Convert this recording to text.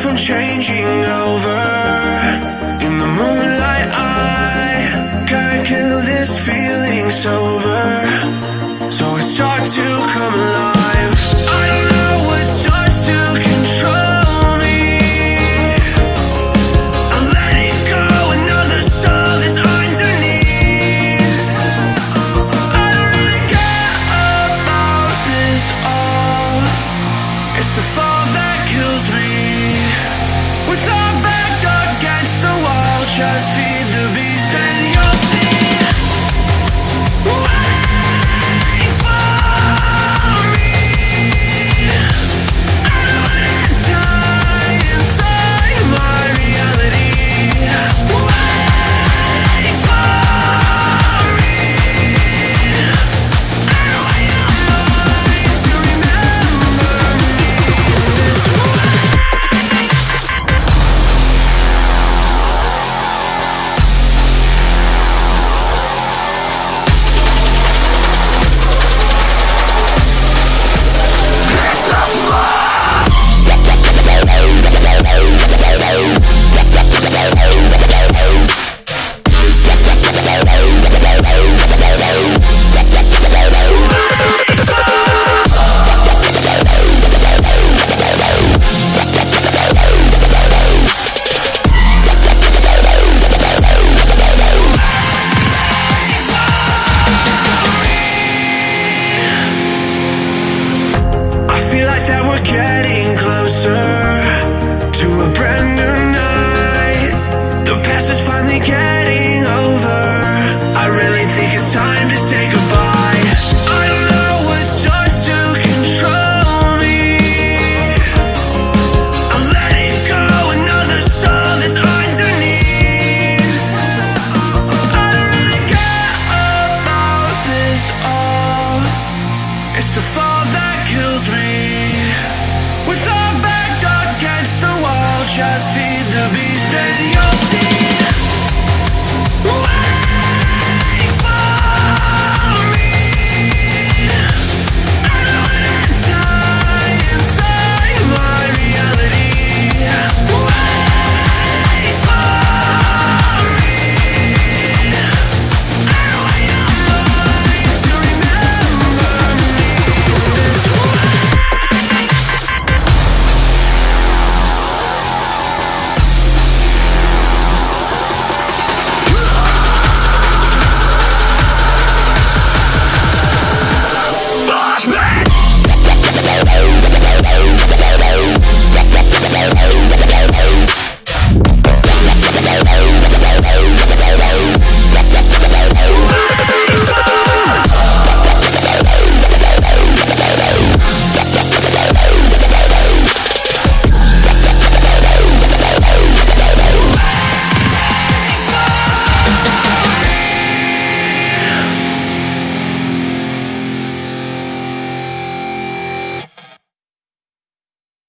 from changing over. In the moonlight I can't kill this feeling sober. So I start to come alive. I don't know what starts to control me. I let wall Just Like that we're getting closer to a brand new night. The past is finally getting